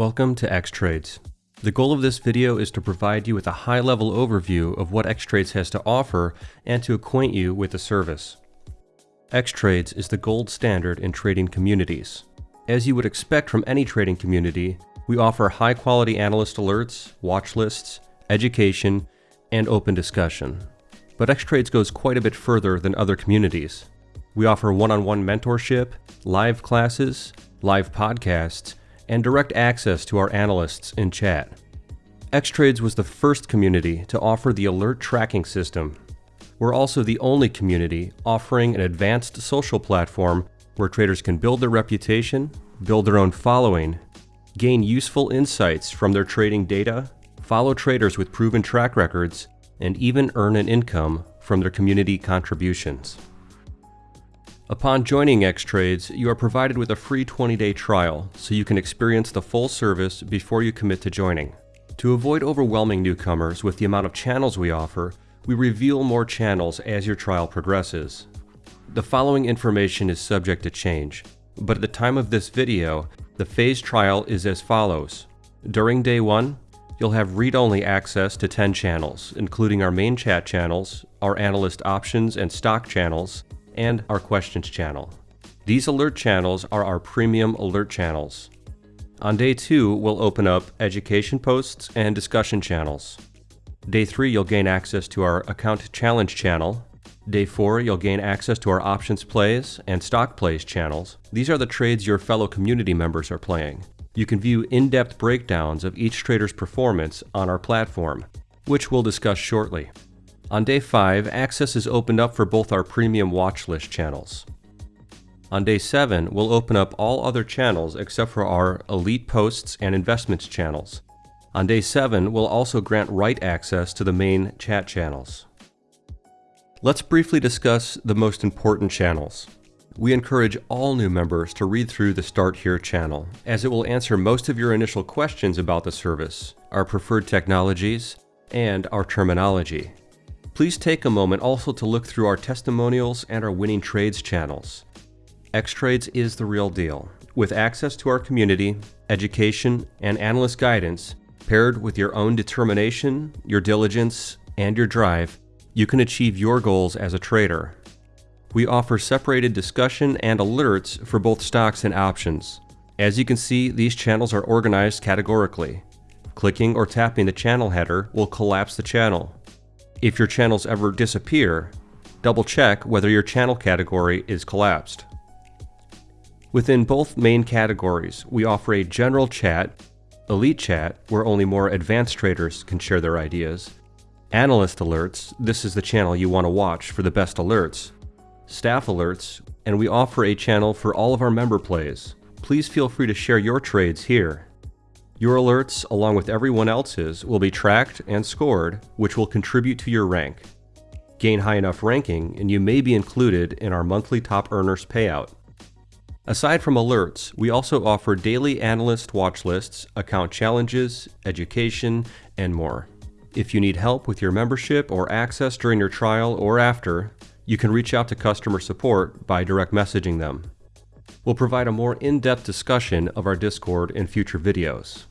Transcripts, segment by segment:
Welcome to Xtrades. The goal of this video is to provide you with a high-level overview of what Xtrades has to offer and to acquaint you with the service. Xtrades is the gold standard in trading communities. As you would expect from any trading community, we offer high-quality analyst alerts, watch lists, education, and open discussion. But Xtrades goes quite a bit further than other communities. We offer one-on-one mentorship, live classes, live podcasts, and direct access to our analysts in chat. Xtrades was the first community to offer the alert tracking system. We're also the only community offering an advanced social platform where traders can build their reputation, build their own following, gain useful insights from their trading data, follow traders with proven track records, and even earn an income from their community contributions. Upon joining Xtrades, you are provided with a free 20-day trial so you can experience the full service before you commit to joining. To avoid overwhelming newcomers with the amount of channels we offer, we reveal more channels as your trial progresses. The following information is subject to change, but at the time of this video, the phase trial is as follows. During day 1, you'll have read-only access to 10 channels, including our main chat channels, our analyst options and stock channels, and our questions channel. These alert channels are our premium alert channels. On day two, we'll open up education posts and discussion channels. Day three, you'll gain access to our account challenge channel. Day four, you'll gain access to our options plays and stock plays channels. These are the trades your fellow community members are playing. You can view in-depth breakdowns of each trader's performance on our platform, which we'll discuss shortly. On day 5, access is opened up for both our premium watch list channels. On day 7, we'll open up all other channels except for our elite posts and investments channels. On day 7, we'll also grant write access to the main chat channels. Let's briefly discuss the most important channels. We encourage all new members to read through the Start Here channel, as it will answer most of your initial questions about the service, our preferred technologies, and our terminology. Please take a moment also to look through our testimonials and our winning trades channels. Xtrades is the real deal. With access to our community, education, and analyst guidance, paired with your own determination, your diligence, and your drive, you can achieve your goals as a trader. We offer separated discussion and alerts for both stocks and options. As you can see, these channels are organized categorically. Clicking or tapping the channel header will collapse the channel. If your channels ever disappear, double check whether your channel category is collapsed. Within both main categories, we offer a general chat, elite chat, where only more advanced traders can share their ideas, analyst alerts, this is the channel you want to watch for the best alerts, staff alerts, and we offer a channel for all of our member plays. Please feel free to share your trades here. Your alerts, along with everyone else's, will be tracked and scored, which will contribute to your rank. Gain high enough ranking, and you may be included in our monthly top earners payout. Aside from alerts, we also offer daily analyst watch lists, account challenges, education, and more. If you need help with your membership or access during your trial or after, you can reach out to customer support by direct messaging them. We'll provide a more in-depth discussion of our Discord in future videos.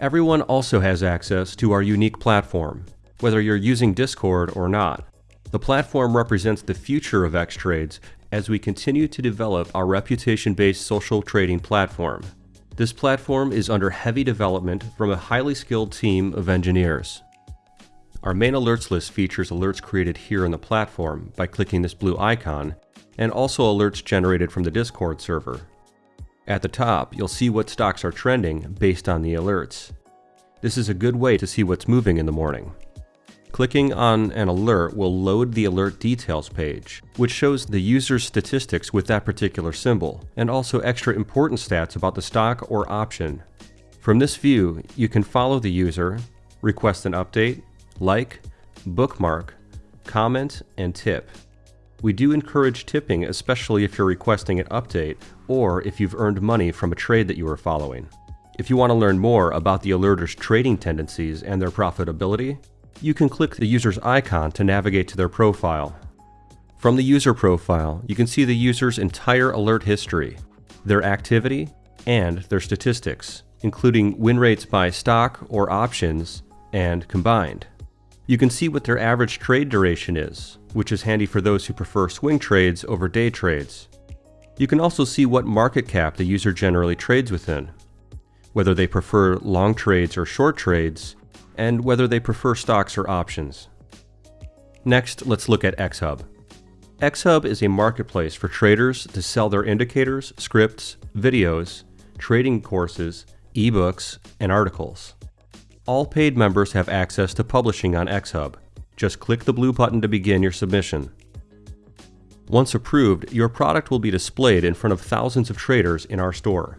Everyone also has access to our unique platform, whether you're using Discord or not. The platform represents the future of Xtrades as we continue to develop our reputation-based social trading platform. This platform is under heavy development from a highly skilled team of engineers. Our main alerts list features alerts created here in the platform by clicking this blue icon, and also alerts generated from the Discord server. At the top, you'll see what stocks are trending based on the alerts. This is a good way to see what's moving in the morning. Clicking on an alert will load the alert details page, which shows the user's statistics with that particular symbol, and also extra important stats about the stock or option. From this view, you can follow the user, request an update, like, bookmark, comment, and tip. We do encourage tipping, especially if you're requesting an update or if you've earned money from a trade that you are following. If you want to learn more about the alerter's trading tendencies and their profitability, you can click the user's icon to navigate to their profile. From the user profile, you can see the user's entire alert history, their activity, and their statistics, including win rates by stock or options and combined. You can see what their average trade duration is, which is handy for those who prefer swing trades over day trades. You can also see what market cap the user generally trades within, whether they prefer long trades or short trades, and whether they prefer stocks or options. Next, let's look at XHub. XHub is a marketplace for traders to sell their indicators, scripts, videos, trading courses, ebooks, and articles. All paid members have access to publishing on XHub. Just click the blue button to begin your submission. Once approved, your product will be displayed in front of thousands of traders in our store.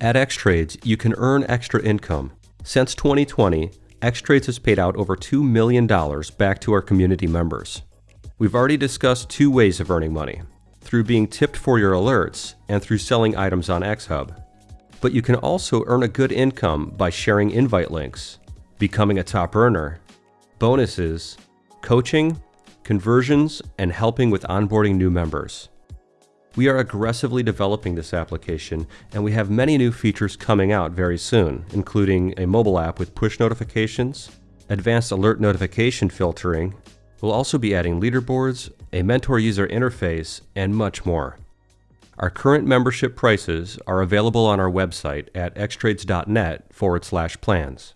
At Xtrades, you can earn extra income. Since 2020, Xtrades has paid out over $2 million back to our community members. We've already discussed two ways of earning money, through being tipped for your alerts and through selling items on XHub. But you can also earn a good income by sharing invite links, becoming a top earner, bonuses, coaching, conversions, and helping with onboarding new members. We are aggressively developing this application, and we have many new features coming out very soon, including a mobile app with push notifications, advanced alert notification filtering, we'll also be adding leaderboards, a mentor user interface, and much more. Our current membership prices are available on our website at xtrades.net forward slash plans.